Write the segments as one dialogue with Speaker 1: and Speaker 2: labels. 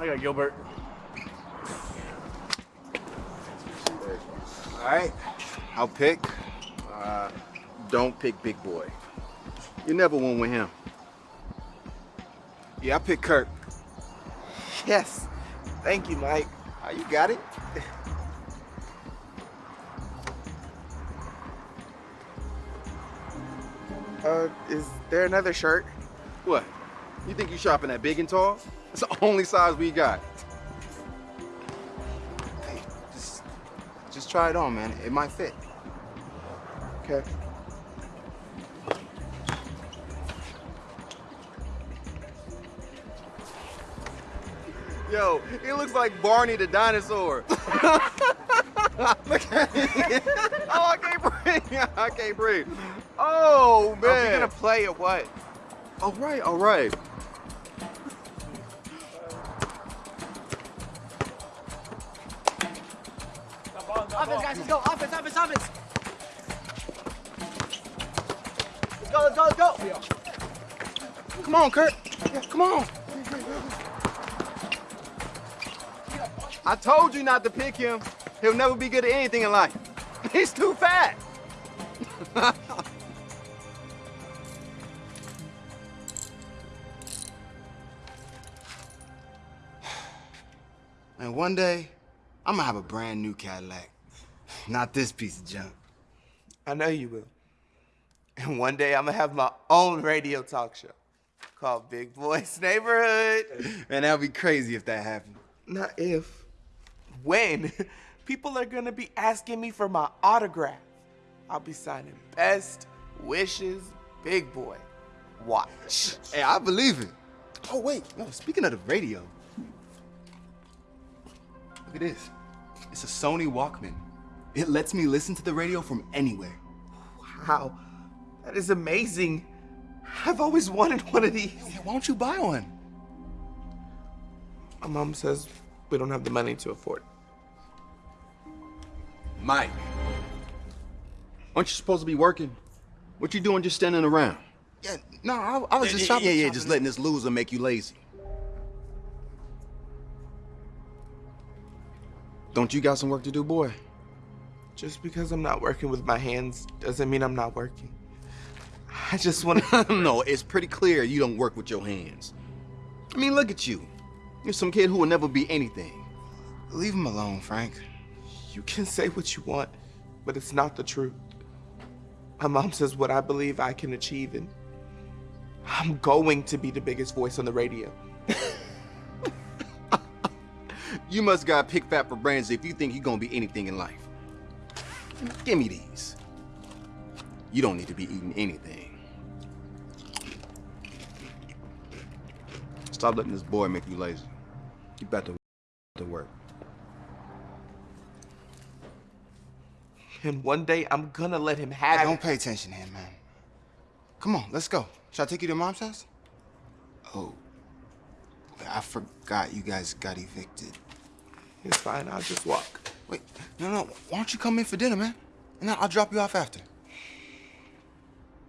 Speaker 1: I got Gilbert.
Speaker 2: All right, I'll pick. Uh, don't pick Big Boy. You never won with him. Yeah, I pick Kurt.
Speaker 3: Yes. Thank you, Mike.
Speaker 2: Uh, you got it.
Speaker 3: Uh, is there another shirt?
Speaker 2: What? You think you shopping at Big and Tall? It's the only size we got. Hey, just, just try it on, man. It might fit.
Speaker 3: Okay.
Speaker 2: Yo, he looks like Barney the dinosaur. Look at him. Oh, I can't breathe. I can't breathe. Oh, man.
Speaker 3: Are we gonna play or what?
Speaker 2: All right, all right.
Speaker 4: Offense, guys, let's go. Offense, offense, offense. Let's go, let's go, let's go.
Speaker 2: Come on, Kurt. Come on. I told you not to pick him. He'll never be good at anything in life. He's too fat. and one day, I'm gonna have a brand new Cadillac. Not this piece of junk.
Speaker 3: I know you will. And one day I'm gonna have my own radio talk show called Big Boys Neighborhood.
Speaker 2: Man, that'd be crazy if that happened.
Speaker 3: Not if. When? People are gonna be asking me for my autograph. I'll be signing best wishes, big boy. Watch.
Speaker 2: Hey, I believe it. Oh, wait. No, speaking of the radio. Look at this. It's a Sony Walkman. It lets me listen to the radio from anywhere.
Speaker 3: Wow. That is amazing. I've always wanted one of these.
Speaker 2: Yeah, why don't you buy one?
Speaker 3: My mom says we don't have the money to afford it.
Speaker 2: Mike. Aren't you supposed to be working? What you doing just standing around? Yeah, no, I, I was just shopping. Yeah, yeah, just letting this loser make you lazy. Don't you got some work to do, boy?
Speaker 3: Just because I'm not working with my hands doesn't mean I'm not working. I just want to.
Speaker 2: no, it's pretty clear you don't work with your hands. I mean, look at you. You're some kid who will never be anything. Leave him alone, Frank.
Speaker 3: You can say what you want, but it's not the truth. My mom says what I believe I can achieve, and I'm going to be the biggest voice on the radio.
Speaker 2: you must got pick fat for brains if you think you're gonna be anything in life. Give me these. You don't need to be eating anything. Stop letting this boy make you lazy. You better to, to work.
Speaker 3: And one day I'm gonna let him have it Don't
Speaker 2: pay attention here, man. Come on, let's go. Should I take you to mom's house? Oh, I forgot you guys got evicted.
Speaker 3: It's fine, I'll just walk.
Speaker 2: Wait, no, no, why don't you come in for dinner, man? And I'll drop you off after.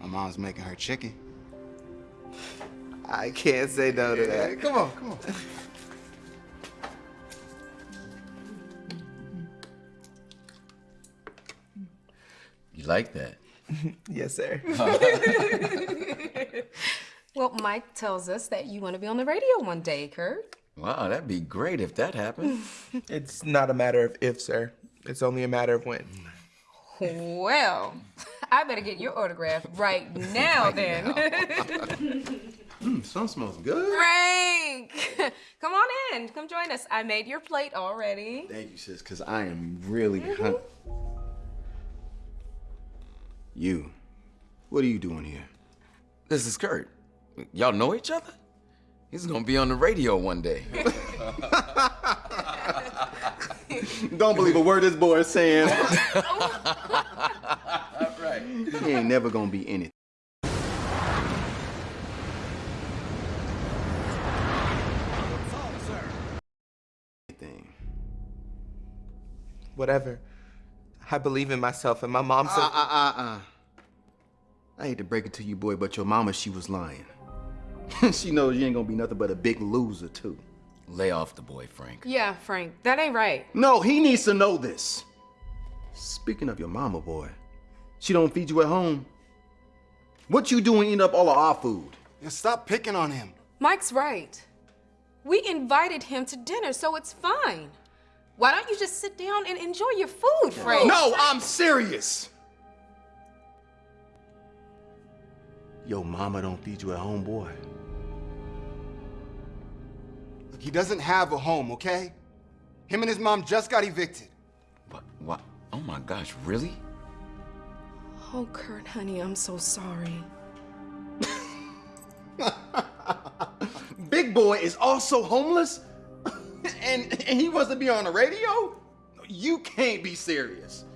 Speaker 2: My mom's making her chicken.
Speaker 3: I can't say no to that.
Speaker 2: Come on, come on.
Speaker 5: You like that?
Speaker 3: yes, sir.
Speaker 6: Well, Mike tells us that you want to be on the radio one day, Kurt.
Speaker 5: Wow, that'd be great if that happened.
Speaker 3: it's not a matter of if, sir. It's only a matter of when.
Speaker 6: Well, I better get your autograph right now then.
Speaker 2: Mmm, sun smells good.
Speaker 6: Frank! Come on in. Come join us. I made your plate already.
Speaker 2: Thank you, sis, because I am really mm-hmm. hungry. You, what are you doing here?
Speaker 5: This is Kurt. Y'all know each other? He's gonna be on the radio one day.
Speaker 2: Don't believe a word this boy is saying.
Speaker 5: right.
Speaker 2: he ain't never gonna be anything. Anything.
Speaker 3: Whatever. I believe in myself, and my mom said.
Speaker 2: Uh, uh, uh, uh. I hate to break it to you, boy, but your mama, she was lying. she knows you ain't gonna be nothing but a big loser, too.
Speaker 5: Lay off the boy, Frank.
Speaker 6: Yeah, Frank, that ain't right.
Speaker 2: No, he needs to know this. Speaking of your mama, boy, she don't feed you at home. What you doing eating up all of our food?
Speaker 1: And stop picking on him.
Speaker 6: Mike's right. We invited him to dinner, so it's fine. Why don't you just sit down and enjoy your food, Frank?
Speaker 2: No, I'm serious. Your mama don't feed you at home, boy.
Speaker 1: Look, he doesn't have a home, okay? Him and his mom just got evicted.
Speaker 5: What? What? Oh my gosh, really?
Speaker 6: Oh, Kurt, honey, I'm so sorry.
Speaker 2: Big boy is also homeless? and, and he wants to be on the radio? You can't be serious.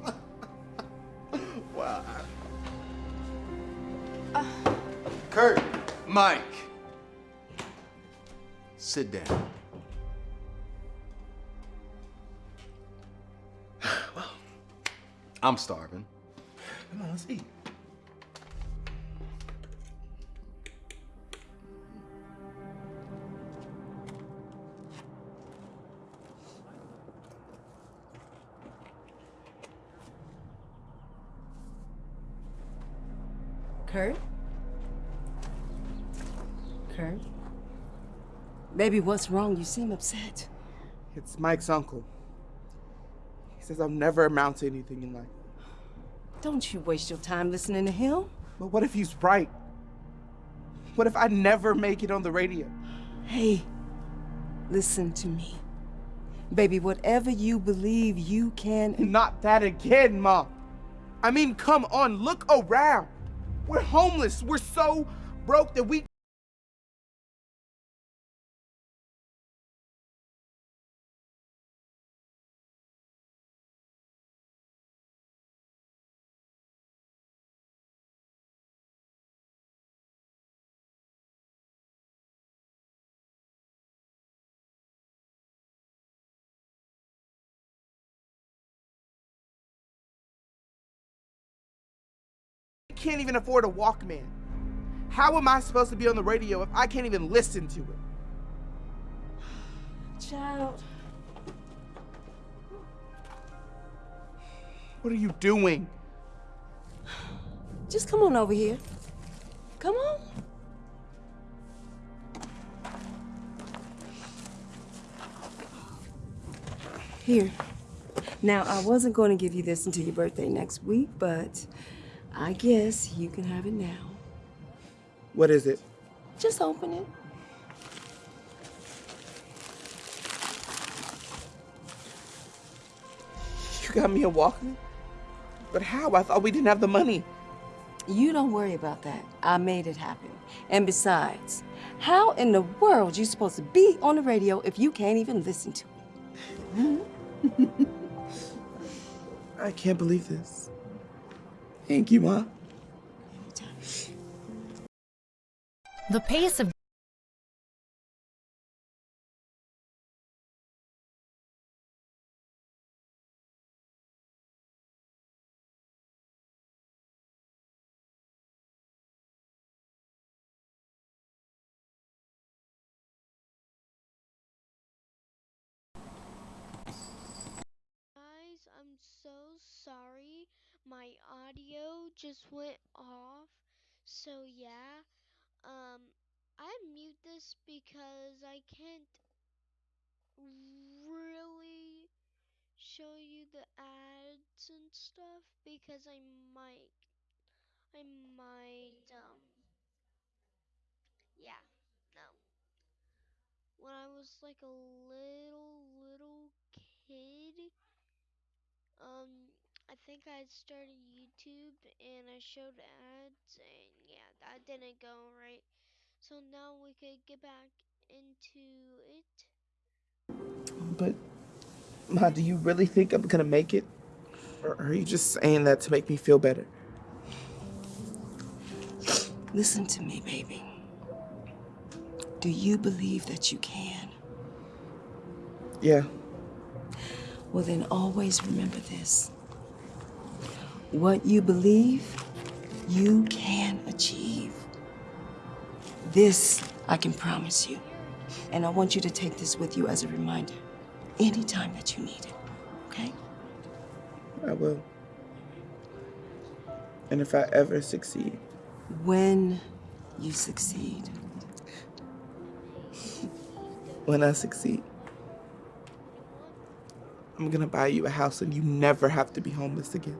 Speaker 2: wow. Uh. Kurt, Mike, sit down. well, I'm starving. Come on, let's eat.
Speaker 7: Kurt? Kurt? Baby, what's wrong? You seem upset.
Speaker 3: It's Mike's uncle. He says I'll never amount to anything in life.
Speaker 7: Don't you waste your time listening to him.
Speaker 3: But what if he's right? What if I never make it on the radio?
Speaker 7: Hey, listen to me. Baby, whatever you believe, you can.
Speaker 3: Not that again, Mom. I mean, come on, look around. We're homeless. We're so broke that we. Can't even afford a Walkman. How am I supposed to be on the radio if I can't even listen to it?
Speaker 7: Child.
Speaker 3: What are you doing?
Speaker 7: Just come on over here. Come on. Here. Now, I wasn't going to give you this until your birthday next week, but I guess you can have it now.
Speaker 3: What is it?
Speaker 7: Just open it.
Speaker 3: You got me a Walkman? But how? I thought we didn't have the money.
Speaker 7: You don't worry about that. I made it happen. And besides, how in the world you supposed to be on the radio if you can't even listen to it?
Speaker 3: I can't believe this. Thank you, Ma.
Speaker 8: The pace of
Speaker 9: Guys, I'm so sorry. My audio just went off. So yeah, um, I mute this because I can't really show you the ads and stuff because I might, I might, um, yeah, no. When I was like a little, little kid, um, I think I started YouTube and I showed ads and yeah, that didn't go right. So now we could get back into it.
Speaker 3: But, Ma, do you really think I'm gonna make it? Or are you just saying that to make me feel better?
Speaker 7: Listen to me, baby. Do you believe that you can?
Speaker 3: Yeah.
Speaker 7: Well, then always remember this. What you believe, you can achieve. This I can promise you. And I want you to take this with you as a reminder anytime that you need it, okay?
Speaker 3: I will. And if I ever succeed,
Speaker 7: When you succeed,
Speaker 3: when I succeed, I'm gonna buy you a house and you never have to be homeless again.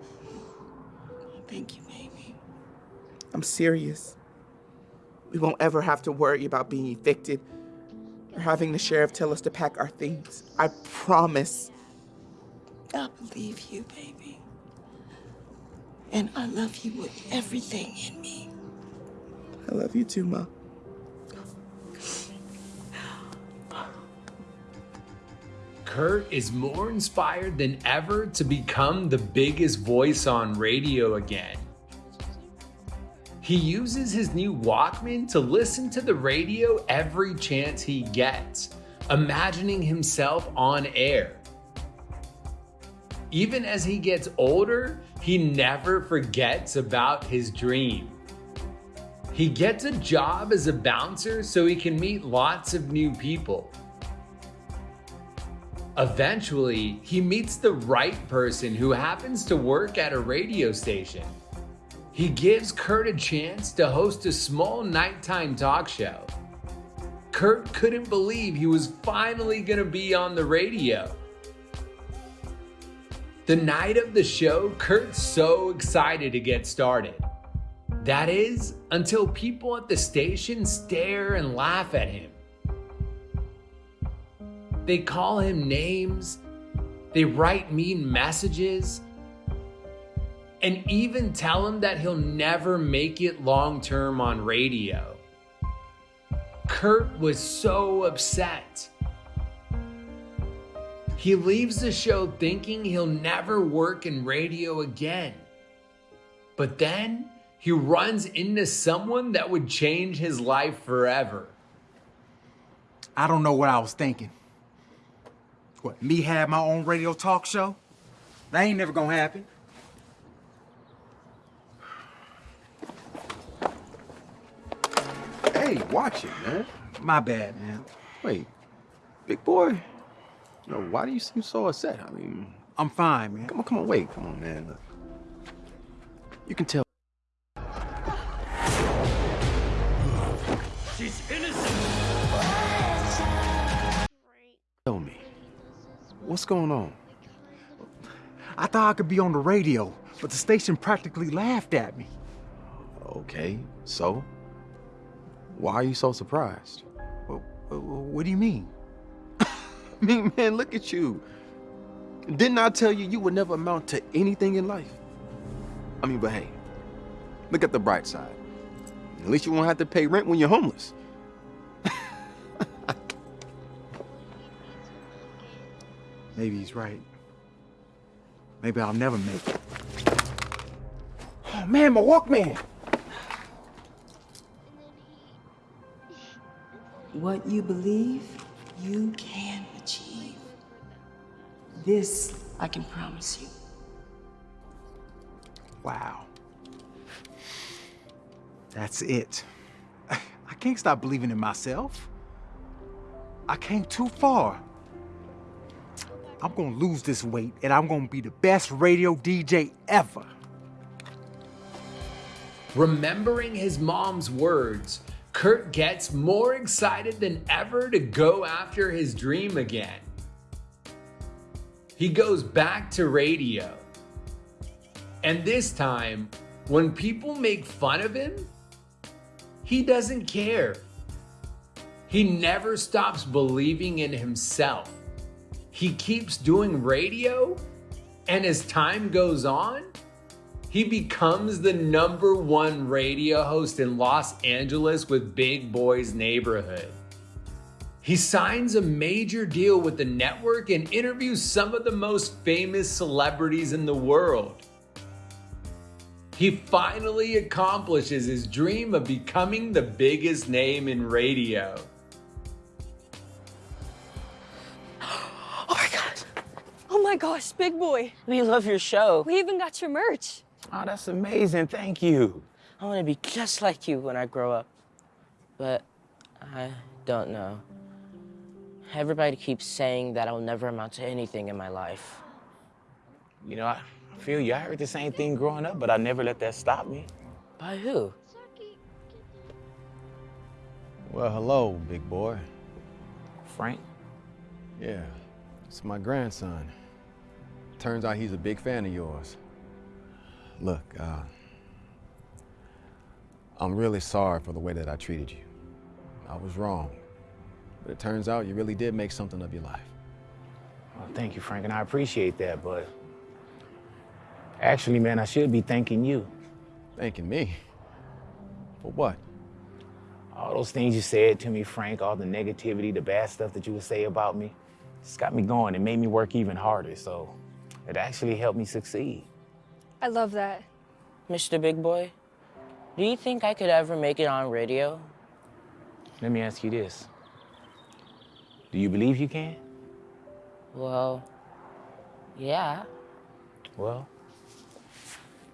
Speaker 7: Thank you, baby.
Speaker 3: I'm serious. We won't ever have to worry about being evicted or having the sheriff tell us to pack our things. I promise.
Speaker 7: I believe you, baby. And I love you with everything in me.
Speaker 3: I love you too, Ma.
Speaker 10: Kurt is more inspired than ever to become the biggest voice on radio again. He uses his new Walkman to listen to the radio every chance he gets, imagining himself on air. Even as he gets older, he never forgets about his dream. He gets a job as a bouncer so he can meet lots of new people. Eventually, he meets the right person who happens to work at a radio station. He gives Kurt a chance to host a small nighttime talk show. Kurt couldn't believe he was finally gonna be on the radio. The night of the show, Kurt's so excited to get started. That is, until people at the station stare and laugh at him. They call him names, they write mean messages, and even tell him that he'll never make it long term on radio. Kurt was so upset. He leaves the show thinking he'll never work in radio again. But then he runs into someone that would change his life forever.
Speaker 11: I don't know what I was thinking. What, me have my own radio talk show? That ain't never gonna happen.
Speaker 2: Hey, watch it, man.
Speaker 11: My bad, man.
Speaker 2: Wait, big boy. No, why do you seem so upset? I mean,
Speaker 11: I'm fine, man.
Speaker 2: come on, come on, wait, come on, man. Look. You can tell.
Speaker 12: She's innocent.
Speaker 2: What's going on?
Speaker 11: I thought I could be on the radio, but the station practically laughed at me.
Speaker 2: Okay, so why are you so surprised?
Speaker 11: What do you mean?
Speaker 2: I mean, man, look at you. Didn't I tell you you would never amount to anything in life? I mean, but hey, look at the bright side. At least you won't have to pay rent when you're homeless.
Speaker 11: Maybe he's right. Maybe I'll never make it. Oh man, my Walkman!
Speaker 7: What you believe, you can achieve. This I can promise you.
Speaker 11: Wow. That's it. I can't stop believing in myself. I came too far. I'm gonna lose this weight and I'm gonna be the best radio DJ ever.
Speaker 10: Remembering his mom's words, Kurt gets more excited than ever to go after his dream again. He goes back to radio. And this time, when people make fun of him, he doesn't care. He never stops believing in himself. He keeps doing radio, and as time goes on, he becomes the number one radio host in Los Angeles with Big Boy's Neighborhood. He signs a major deal with the network and interviews some of the most famous celebrities in the world. He finally accomplishes his dream of becoming the biggest name in radio.
Speaker 13: Oh my gosh, big boy.
Speaker 4: We love your show.
Speaker 13: We even got your merch.
Speaker 4: Oh, that's amazing. Thank you. I want to be just like you when I grow up. But I don't know.
Speaker 12: Everybody keeps saying that I'll never amount to anything in my life.
Speaker 14: You know, I feel you. I heard the same thing growing up, but I never let that stop me.
Speaker 12: By who?
Speaker 2: Well, hello, big boy.
Speaker 14: Frank?
Speaker 2: Yeah, it's my grandson. Turns out he's a big fan of yours. Look, uh, I'm really sorry for the way that I treated you. I was wrong. But it turns out you really did make something of your life.
Speaker 14: Well, thank you, Frank, and I appreciate that, but actually, man, I should be thanking you.
Speaker 2: Thanking me? For what?
Speaker 14: All those things you said to me, Frank, all the negativity, the bad stuff that you would say about me, it's got me going. It made me work even harder, so it actually helped me succeed.
Speaker 13: I love that.
Speaker 12: Mr. Big Boy, do you think I could ever make it on radio?
Speaker 14: Let me ask you this. Do you believe you can?
Speaker 12: Well, yeah.
Speaker 14: Well,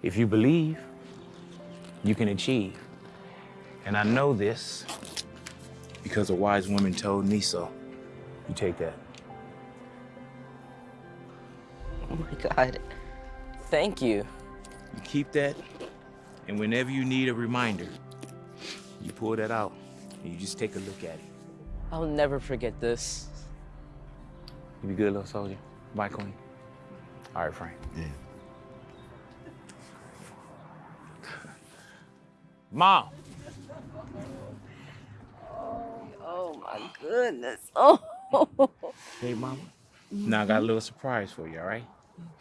Speaker 14: if you believe, you can achieve. And I know this because a wise woman told me so. You take that.
Speaker 12: Oh my God. Thank you.
Speaker 14: You keep that, and whenever you need a reminder, you pull that out and you just take a look at it.
Speaker 12: I'll never forget this.
Speaker 14: You be good, little soldier. Bye, Queen. All right, Frank.
Speaker 2: Yeah.
Speaker 14: Mom.
Speaker 7: Oh my goodness. Oh.
Speaker 14: Hey, Mama. Now I got a little surprise for you, all right?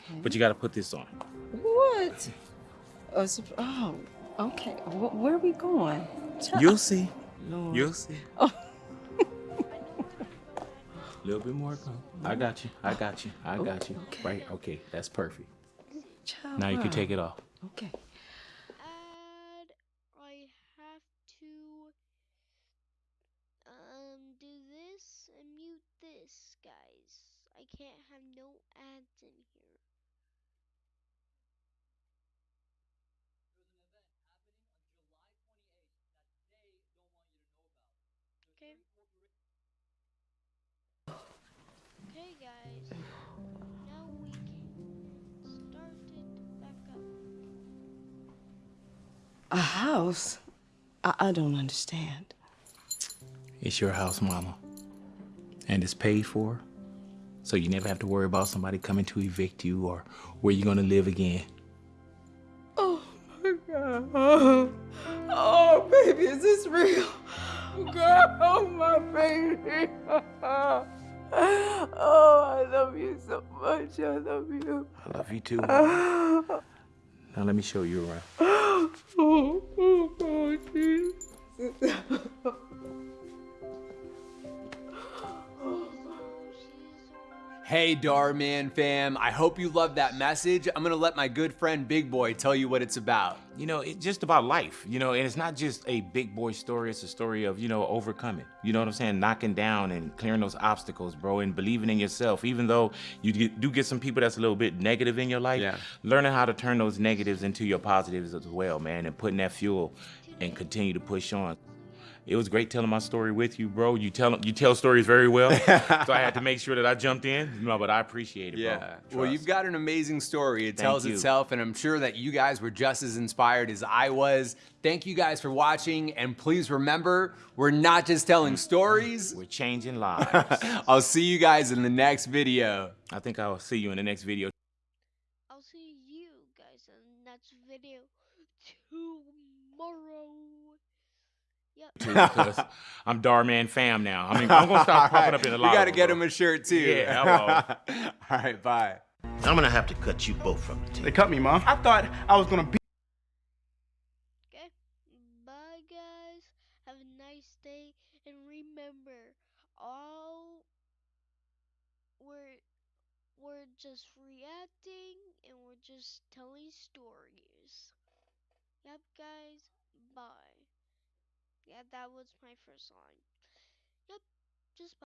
Speaker 7: Okay.
Speaker 14: But you got to put this on.
Speaker 7: What? Oh, sup- oh, okay. Wh- Where are we going? Tell-
Speaker 14: You'll see.
Speaker 7: Lord.
Speaker 14: You'll see.
Speaker 7: Oh.
Speaker 14: A little bit more. Come. I got you. I got you. I got you. Right? Okay. That's perfect.
Speaker 7: Child,
Speaker 14: Now you can take it off.
Speaker 7: Okay.
Speaker 9: And I have to um do this and mute this, guys. I can't have no ads in here.
Speaker 7: A house? I, I don't understand.
Speaker 14: It's your house, Mama. And it's paid for. So you never have to worry about somebody coming to evict you or where you're going to live again.
Speaker 7: Oh my God. Oh, oh, baby, is this real? Girl, oh, my baby. Oh, I love you so much. I love you.
Speaker 14: I love you too. Oh, Now let me show you around.
Speaker 7: Oh, oh, oh,
Speaker 15: Hey, Dhar Mann fam, I hope you loved that message. I'm gonna let my good friend Big Boy tell you what it's about.
Speaker 14: You know, it's just about life, you know, and it's not just a big boy story, it's a story of, you know, overcoming. You know what I'm saying? Knocking down and clearing those obstacles, bro, and believing in yourself. Even though you do get some people that's a little bit negative in your life,
Speaker 15: Yeah.
Speaker 14: learning how to turn those negatives into your positives as well, man, and putting that fuel and continue to push on. It was great telling my story with you, bro. You tell you tell stories very well, so I had to make sure that I jumped in. No, but I appreciate it,
Speaker 15: Yeah.
Speaker 14: bro.
Speaker 15: Well, you've got an amazing story. It
Speaker 14: Thank
Speaker 15: tells
Speaker 14: you.
Speaker 15: itself, and I'm sure that you guys were just as inspired as I was. Thank you guys for watching, and please remember, we're not just telling stories.
Speaker 14: We're changing lives.
Speaker 15: I'll see you guys in the next video.
Speaker 14: I think I'll see you in the next video.
Speaker 9: I'll see you guys in the next video tomorrow. Yep.
Speaker 14: because I'm Dhar Mann fam now. I mean, I'm gonna start popping up in the
Speaker 15: We
Speaker 14: lobby.
Speaker 15: gotta get him a shirt too.
Speaker 14: Yeah,
Speaker 15: All right, bye.
Speaker 16: I'm gonna have to cut you both from the team.
Speaker 4: They cut me, Mom. I thought I was gonna be.
Speaker 9: Okay. Bye, guys. Have a nice day, and remember, all we're we're just reacting, and we're just telling stories. Yep, guys. Bye. Yeah, that was my first song. Yep, just